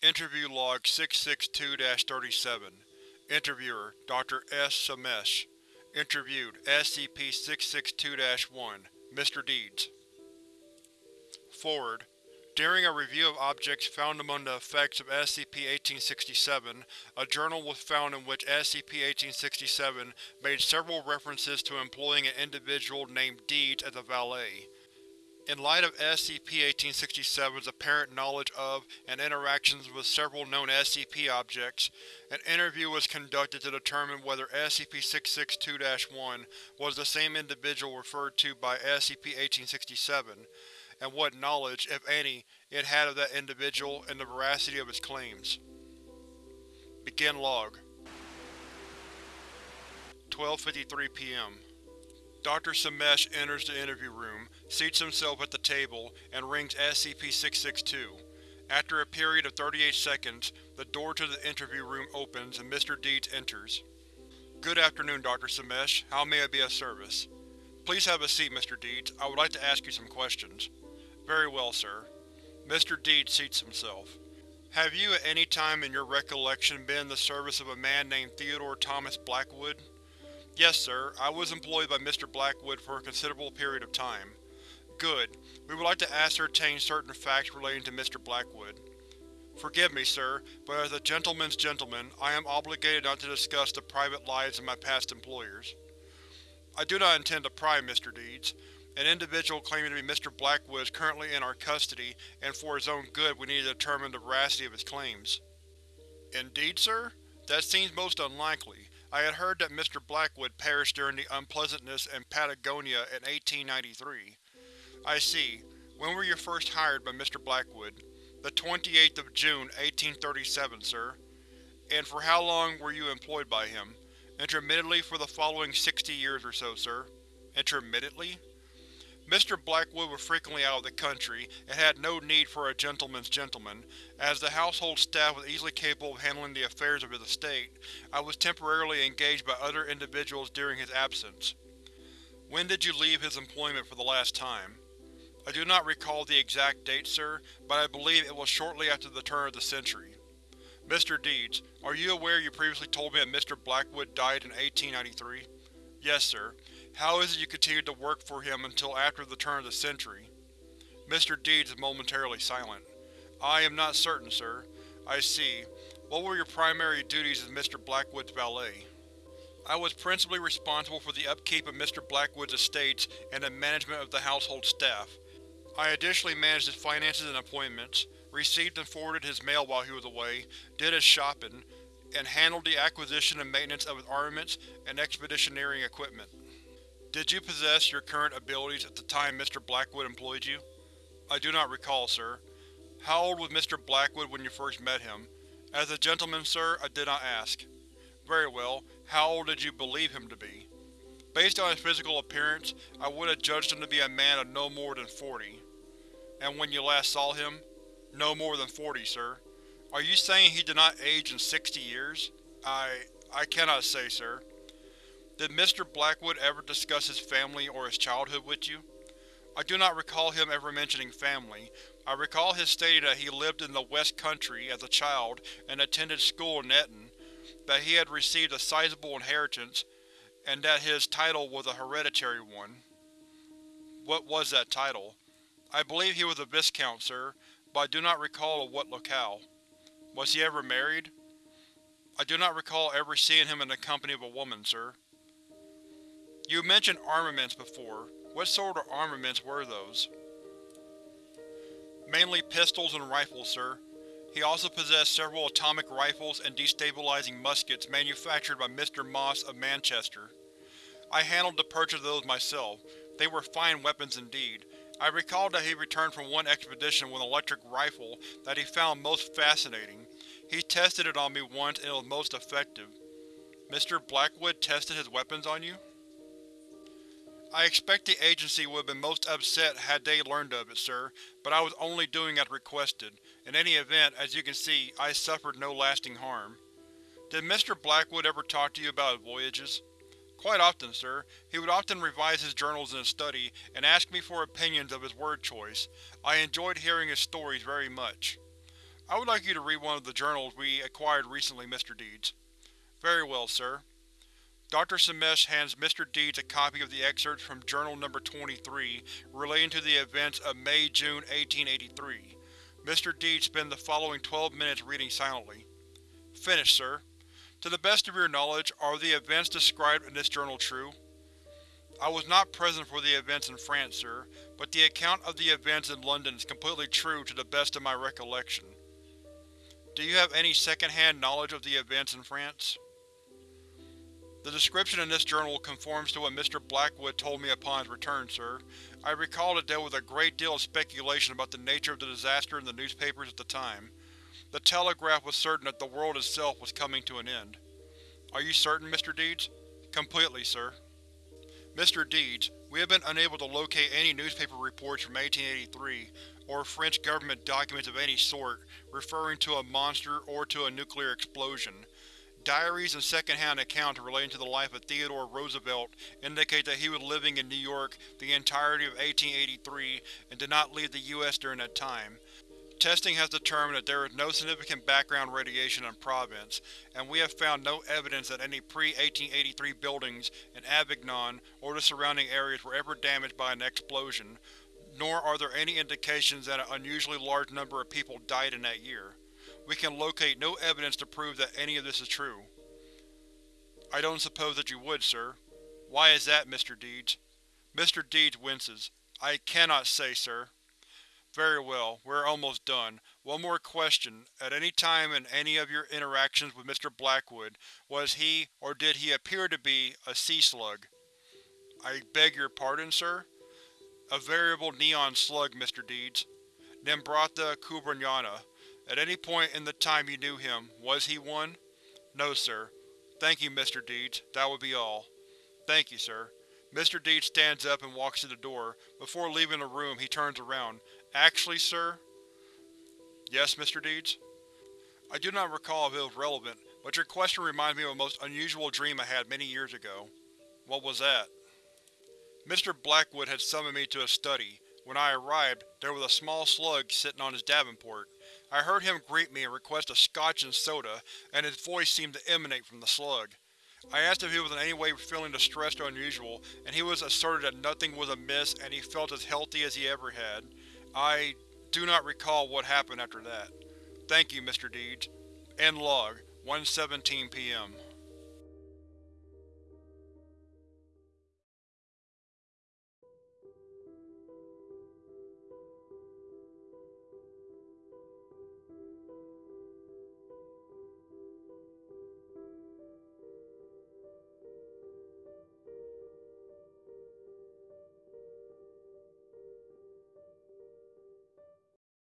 Interview Log 662-37 Interviewer: Dr. S. Samesh Interviewed: SCP-662-1 Mr. Deeds Forward: During a review of objects found among the effects of SCP-1867, a journal was found in which SCP-1867 made several references to employing an individual named Deeds as a valet. In light of SCP-1867's apparent knowledge of and interactions with several known SCP objects, an interview was conducted to determine whether SCP-662-1 was the same individual referred to by SCP-1867, and what knowledge, if any, it had of that individual and the veracity of its claims. Begin log. 12.53 p.m. Dr. Samesh enters the interview room, seats himself at the table, and rings SCP-662. After a period of 38 seconds, the door to the interview room opens and Mr. Deeds enters. Good afternoon, Dr. Samesh. How may I be of service? Please have a seat, Mr. Deeds. I would like to ask you some questions. Very well, sir. Mr. Deeds seats himself. Have you at any time in your recollection been in the service of a man named Theodore Thomas Blackwood? Yes, sir. I was employed by Mr. Blackwood for a considerable period of time. Good. We would like to ascertain certain facts relating to Mr. Blackwood. Forgive me, sir, but as a gentleman's gentleman, I am obligated not to discuss the private lives of my past employers. I do not intend to pry, Mr. Deeds. An individual claiming to be Mr. Blackwood is currently in our custody, and for his own good we need to determine the veracity of his claims. Indeed, sir? That seems most unlikely. I had heard that Mr. Blackwood perished during the unpleasantness in Patagonia in 1893. I see. When were you first hired by Mr. Blackwood? The 28th of June, 1837, sir. And for how long were you employed by him? Intermittently for the following 60 years or so, sir. Intermittently? Mr. Blackwood was frequently out of the country, and had no need for a gentleman's gentleman. As the household staff was easily capable of handling the affairs of his estate, I was temporarily engaged by other individuals during his absence. When did you leave his employment for the last time? I do not recall the exact date, sir, but I believe it was shortly after the turn of the century. Mr. Deeds, are you aware you previously told me that Mr. Blackwood died in 1893? Yes, sir. How is it you continued to work for him until after the turn of the century? Mr. Deeds is momentarily silent. I am not certain, sir. I see. What were your primary duties as Mr. Blackwood's valet? I was principally responsible for the upkeep of Mr. Blackwood's estates and the management of the household staff. I additionally managed his finances and appointments, received and forwarded his mail while he was away, did his shopping, and handled the acquisition and maintenance of his armaments and expeditionary equipment. Did you possess your current abilities at the time Mr. Blackwood employed you? I do not recall, sir. How old was Mr. Blackwood when you first met him? As a gentleman, sir, I did not ask. Very well. How old did you believe him to be? Based on his physical appearance, I would have judged him to be a man of no more than forty. And when you last saw him? No more than forty, sir. Are you saying he did not age in sixty years? I… I cannot say, sir. Did Mr. Blackwood ever discuss his family or his childhood with you? I do not recall him ever mentioning family. I recall his stating that he lived in the West Country as a child and attended school in Eton, that he had received a sizable inheritance, and that his title was a hereditary one. What was that title? I believe he was a Viscount, sir, but I do not recall of what locale. Was he ever married? I do not recall ever seeing him in the company of a woman, sir. You mentioned armaments before. What sort of armaments were those? Mainly pistols and rifles, sir. He also possessed several atomic rifles and destabilizing muskets manufactured by Mr. Moss of Manchester. I handled the purchase of those myself. They were fine weapons indeed. I recall that he returned from one expedition with an electric rifle that he found most fascinating. He tested it on me once and it was most effective. Mr. Blackwood tested his weapons on you? I expect the agency would have been most upset had they learned of it, sir, but I was only doing as requested. In any event, as you can see, I suffered no lasting harm. Did Mr. Blackwood ever talk to you about his voyages? Quite often, sir. He would often revise his journals in his study, and ask me for opinions of his word choice. I enjoyed hearing his stories very much. I would like you to read one of the journals we acquired recently, Mr. Deeds. Very well, sir. Dr. Samesh hands Mr. Deeds a copy of the excerpts from Journal No. 23 relating to the events of May-June 1883. Mr. Deeds spends the following 12 minutes reading silently. Finished, sir. To the best of your knowledge, are the events described in this journal true? I was not present for the events in France, sir, but the account of the events in London is completely true to the best of my recollection. Do you have any second-hand knowledge of the events in France? The description in this journal conforms to what Mr. Blackwood told me upon his return, sir. I recall that there was a great deal of speculation about the nature of the disaster in the newspapers at the time. The Telegraph was certain that the world itself was coming to an end. Are you certain, Mr. Deeds? Completely, sir. Mr. Deeds, we have been unable to locate any newspaper reports from 1883, or French government documents of any sort, referring to a monster or to a nuclear explosion. Diaries and second-hand accounts relating to the life of Theodore Roosevelt indicate that he was living in New York the entirety of 1883 and did not leave the U.S. during that time. Testing has determined that there is no significant background radiation in Provence, and we have found no evidence that any pre-1883 buildings in Avignon or the surrounding areas were ever damaged by an explosion, nor are there any indications that an unusually large number of people died in that year. We can locate no evidence to prove that any of this is true. I don't suppose that you would, sir. Why is that, Mr. Deeds? Mr. Deeds winces. I cannot say, sir. Very well, we are almost done. One more question. At any time in any of your interactions with Mr. Blackwood, was he, or did he appear to be, a sea slug? I beg your pardon, sir? A variable neon slug, Mr. Deeds. Nembrotha kubaryana. At any point in the time you knew him, was he one? No, sir. Thank you, Mr. Deeds. That would be all. Thank you, sir. Mr. Deeds stands up and walks to the door. Before leaving the room, he turns around. Actually, sir? Yes, Mr. Deeds? I do not recall if it was relevant, but your question reminds me of a most unusual dream I had many years ago. What was that? Mr. Blackwood had summoned me to his study. When I arrived, there was a small slug sitting on his davenport. I heard him greet me and request a scotch and soda, and his voice seemed to emanate from the slug. I asked if he was in any way feeling distressed or unusual, and he was asserted that nothing was amiss and he felt as healthy as he ever had. I do not recall what happened after that. Thank you, Mr. Deeds. End log, 1.17 p.m.